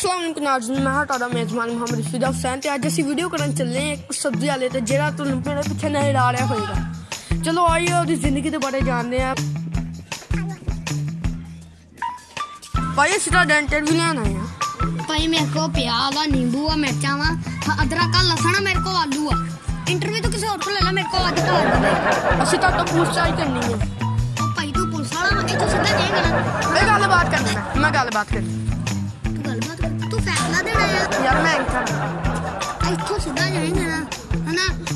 ਅਸਲਾਮ ਨਾਜ਼ਰੀਨ ਮੈਂ ਹਾਂ ਤੁਹਾਡਾ ਮੇਜ਼ਬਾਨ ਮੁਹੰਮਦ ਫਿਦਾ ਹੁਸੈਨ ਤੇ ਅੱਜ ਅਸੀਂ ਵੀਡੀਓ ਕਰਨ ਚੱਲੇ ਹਾਂ ਇੱਕ ਸਬਜ਼ੀ ਵਾਲੇ ਤੇ ਜਿਹੜਾ ਤੁਹਾਨੂੰ ਮੇਰੇ ਪਿੱਛੇ ਨਜ਼ਰ ਆ ਰਿਹਾ ਹੋਵੇਗਾ ਚਲੋ ਆਈਏ ਉਹਦੀ ਜ਼ਿੰਦਗੀ ਦੇ ਬਾਰੇ ਜਾਣਦੇ ਹਾਂ। ਭਾਈ ਅਸੀਂ ਤਾਂ ਡੈਂਟਰ ਵੀ ਲੈਣ ਆਏ ਹਾਂ। ਭਾਈ ਮੇਰੇ ਕੋ ਪਿਆਜ਼ ਆ ਨਿੰਬੂ ਆ ਮਿਰਚਾਂ ਵਾ ਅਦਰਕ ਆ ਲਸਣ ਆ ਮੇਰੇ ਕੋ ਆਲੂ ਆ। ਇੰਟਰਵਿਊ ਤਾਂ ਕਿਸੇ ਹੋਰ ਕੋਲ ਲੈ ਲਾ ਮੇਰੇ ਕੋ ਅੱਜ ਦੇ ਅਸੀਂ ਤਾਂ ਤੋਂ ਪੁੱਛਤਾਛ ਕਰਨੀ ਹੈ। ਭਾਈ ਤੂੰ ਪੁਲਿਸ ਵਾਲਾ ਵਾ ਇੱਥੋਂ ਸਿੱਧਾ ਜਾਏਗਾ ਨਾ ਇਹ ਗੱਲਬਾਤ ਕਰਨੀ ਮੈਂ ਗੱਲਬਾਤ ਕਰਨੀ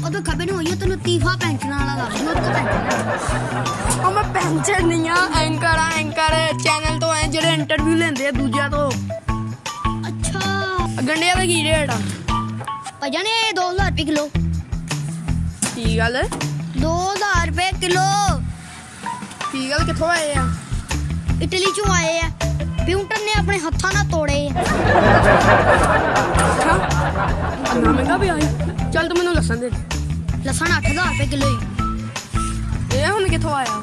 ਉਦੋਂ ਖਬਰ ਨਹੀਂ ਹੋਈ ਤੈਨੂੰ ਤੀਫਾ ਪੈਂਚਣਾ ਵਾਲਾ ਲੱਗ ਜੂ ਉੱਤੋਂ ਪੈਂਚਣਾ ਉਹ ਮੈਂ ਪੈਂਚਰ ਨਹੀਂ ਆ ਐਂਕਰ ਆ ਐਂਕਰ। ਚੈਨਲ ਤੋਂ ਆਏ ਜਿਹੜੇ ਇੰਟਰਵਿਊ ਲੈਂਦੇ ਆ ਦੂਜਿਆਂ ਤੋਂ। ਅੱਛਾ। ਗੰਡਿਆਂ ਦਾ ਕੀ ਰੇਟ ਆ? ਭਾਈ ਜਾਨੇ 2000 ਰੁਪਏ ਕਿਲੋ। ਕੀ ਗੱਲ? 2000 ਰੁਪਏ ਕਿਲੋ। ਕੀ ਗੱਲ ਕਿੱਥੋਂ ਆਏ ਆ? ਇਟਲੀ ਚੋਂ ਆਏ ਆ। ਪਿਊਂਟਰ ਨੇ ਆਪਣੇ ਹੱਥਾਂ ਨਾਲ ਤੋੜੇ ਆ। ਅੱਛਾ। ਅੰਨਾ ਮਹਿੰਗਾ ਵੀ ਆਈ ਚੱਲ ਤੂੰ ਮੈਨੂੰ ਦੱਸਣ ਦੇ। ਲਸਣ 8000 ਰੁਪਏ ਕਿਲੋ ਹੀ। ਇਹ ਹੁਣ ਕਿੱਥੋਂ ਆਇਆ?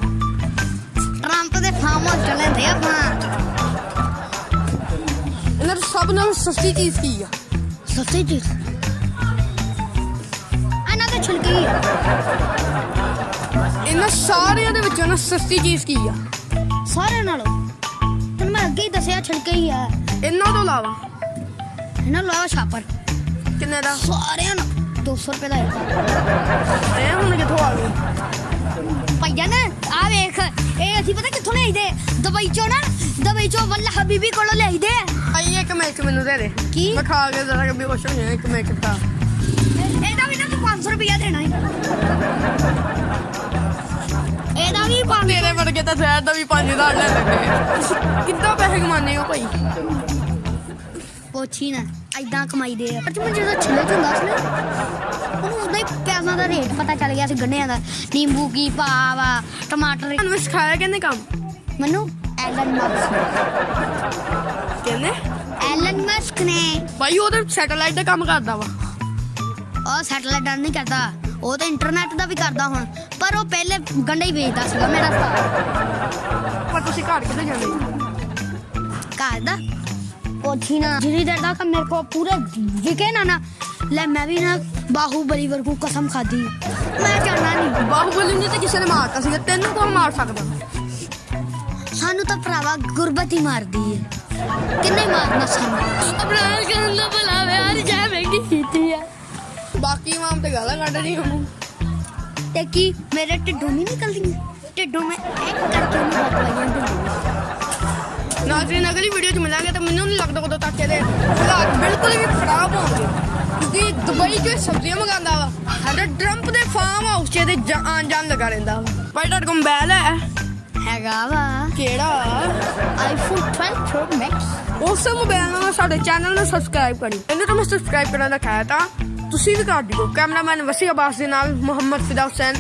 ਟਰੰਪ ਦੇ ਫਾਰਮ ਹਾਊਸ ਚ ਲੈਂਦੇ ਆਪਾਂ। ਇਹਨਾਂ ਤੋਂ ਸਭ ਨਾਲੋਂ ਸਸਤੀ ਚੀਜ਼ ਕੀ ਆ? ਸਸਤੀ ਚੀਜ਼। ਇਹਨਾਂ ਦੇ ਛਿਲਕੇ ਹੀ ਆ। ਇਹਨਾਂ ਸਾਰਿਆਂ ਦੇ ਵਿੱਚੋਂ ਨਾ ਸਸਤੀ ਚੀਜ਼ ਕੀ ਆ? ਸਾਰਿਆਂ ਨਾਲੋਂ। ਤੈਨੂੰ ਮੈਂ ਅੱਗੇ ਹੀ ਦੱਸਿਆ ਛਿਲਕੇ ਹੀ ਆ। ਇਹਨਾਂ ਤੋਂ ਇਲਾਵਾ? ਇਹਨਾਂ ਲਾਵਾ ਛਾਪਰ। ਕਿੰਨੇ ਦਾ? ਸਾਰਿਆਂ ਨੂੰ 200 ਰੁਪਏ ਦਾ ਇੱਕ ਇਹ ਹੁਣ ਕਿੱਥੋਂ ਆ ਗਏ? ਭਈਆ ਨਾ ਆ ਵੇਖ ਇਹ ਅਸੀਂ ਪਤਾ ਕਿੱਥੋਂ ਲਿਆਈਦੇ? ਦਵਾਈ ਚੋਂ ਨਾ ਦਵਾਈ ਚੋਂ ਵੱਲਾ ਹਬੀਬੀ ਕੋਲੋਂ ਲਿਆਈਦੇ। ਆਈ ਇੱਕ ਮਿੰਟ ਮੈਨੂੰ ਦੇ ਦੇ। ਕੀ? ਮੈਂ ਖਾ ਕੇ ਜ਼ਰਾ ਕਿ ਬੇਹੋਸ਼ ਹੋ ਜਾਣਾ ਇੱਕ ਮਿੰਟ ਦਾ ਇਹਦਾ ਵੀ ਨਾ ਤੂੰ 500 ਰੁਪਇਆ ਦੇਣਾ ਹੀ। ਇਹਦਾ ਵੀ 500 ਤੇਰੇ ਵਰਗੇ ਤਾਂ ਜ਼ਹਿਰ ਦਾ ਵੀ 5000 ਲੈ ਲੱਗੇ ਕਿੱਦਾਂ ਪੈਸੇ ਕਮਾਉਂਦੇ ਹੋ ਭਾਈ? ਪੁੱਛੀ ਨਾ ਐਦਾਂ ਕਮਾਈਦੇ ਆ। ਪਰ ਜਦੋਂ ਛਿੱਲੇ ਚ ਹੁੰਦਾ ਸੀ ਨਾ ਉਹਨੂੰ ਉਹਦਾ ਹੀ ਦਾ ਰੇਟ ਪਤਾ ਚੱਲ ਗਿਆ ਸੀ ਗੰਢਿਆਂ ਦਾ। ਨਿੰਬੂ ਕੀ ਆ ਟਮਾਟਰ। ਤੁਹਾਨੂੰ ਸਿਖਾਇਆ ਕਹਿੰਦੇ ਕੰਮ? ਮੈਨੂੰ ਐਲਨ ਮਸਕ ਕਹਿੰਦੇ ਐਲਨ ਮਸਕ ਨੇ। ਭਾਈ ਉਹ ਤਾਂ ਸੈਟੇਲਾਈਟ ਦਾ ਕੰਮ ਕਰਦਾ ਵਾ। ਉਹ ਸੈਟਲਾਈਟ ਦਾ ਨਹੀਂ ਕਰਦਾ ਉਹ ਤਾਂ ਇੰਟਰਨੈਟ ਦਾ ਵੀ ਕਰਦਾ ਹੁਣ। ਪਰ ਉਹ ਪਹਿਲੇ ਗੰਢੇ ਹੀ ਵੇਚਦਾ ਸੀਗਾ ਮੇਰਾ ਉਸਤਾਦ ਪਰ ਤੁਸੀਂ ਘਰ ਕਿੱਥੇ ਜਾਂਦੇ? ਘਰ ਦਾ? ਪੁੱਛੀ ਨਾ। ਜਿਹੜੀ ਦੇਰ ਤੱਕ ਮੇਰੇ ਕੋ ਪੂਰੇ ਵਿਕੇ ਨਾ ਨਾ ਲੈ ਮੈਂ ਵੀ ਨਾ ਬਾਹੂਬਲੀ ਵਰਗੂ ਕਸਮ ਖਾਦੀ ਮੈਂ ਜਾਣਾ ਨਹੀਂ ਬਾਹੂਬਲੀ ਨੇ ਤਾਂ ਕਿਸੇ ਨੇ ਮਾਰਤਾ ਸੀਗਾ ਤੈਨੂੰ ਕੌਣ ਮਾਰ ਸਕਦਾ? ਸਾਨੂੰ ਤਾਂ ਭਰਾਵਾ ਗੁਰਬਤ ਹੀ ਮਾਰਦੀ ਹੈ ਕਿੰਨੇ ਮਾਰਨਾ ਸਾਨੂੰ? ਅਬਰਾਰ ਕਰਨ ਦਾ ਭਲਾ ਯਾਰ ਜਾ ਮਹਿੰਗੀ ਕੀਤੀ ਆ। ਬਾਕੀ ਮਾਮ ਤੇ ਗਾਲਾਂ ਕੱਢ ਰਹੀ ਹੂੰ ਤੇ ਕੀ ਮੇਰੇ ਢਿੱਡੋਂ ਨਹੀਂ ਨਿਕਲਦੀਆਂ? ਢਿੱਡੋਂ ਮੈਂ ਇੱਕ ਕਰਕੇ ਉਹਨੂੰ ਬਤਵਾਈਆਂ ਦਿੰਦੀ ਨਾਜ਼ਰੀਨ ਅਗਲੀ ਵੀਡੀਓ 'ਚ ਮਿਲਾਂਗੇ ਤਾਂ ਮੈਨੂੰ ਨਹੀਂ ਲੱਗਦਾ ਕਦੋਂ ਤੱਕ ਇਹਦੇ ਹਾਲਾਤ ਬਿਲਕੁਲ ਵੀ ਖਰਾਬ ਹੋਣਗੇ। ਕਿਉਂਕਿ ਦੁਬਈ 'ਚ ਸਬਜ਼ੀਆਂ ਮੰਗਾਉਂਦਾ ਵਾ ਸਾਡੇ ਟਰੰਪ ਦੇ ਫਾਰਮ ਹਾਊਸ 'ਚ ਇਹਦੇ ਜਾ- ਆਉਣ ਜਾਣ ਲੱਗਾ ਰਹਿੰਦਾ ਵਾ। ਭਾਈ ਤੁਹਾਡੇ ਕੋਲ ਮੋਬਾਈਲ ਹੈ? ਹੈਗਾ ਵਾ। ਕਿਹੜਾ ਆਈਫੋਨ 12 ਪ੍ਰੋ ਮੈਕਸ ਉਸ ਮੋਬਾਈਲ ਨਾਲ ਸਾਡੇ ਚੈਨਲ ਨੂੰ ਸਬਸਕ੍ਰਾਈਬ ਕਰੀ ਇਹਨੂੰ ਤਾਂ ਮੈਂ ਸਬਸਕ੍ਰਾਈਬ ਕਰਨ ਦਾ ਖਾਇਆ ਤਾਂ ਤੁਸੀਂ ਵੀ ਕਰ ਦਿਓ। ਕੈਮਰਾਮੈਨ ਵਸੀ ਅਬਾਸ ਦੇ ਨਾਲ ਮੁਹੰਮਦ ਫਿਦਾ ਹੁਸੈਨ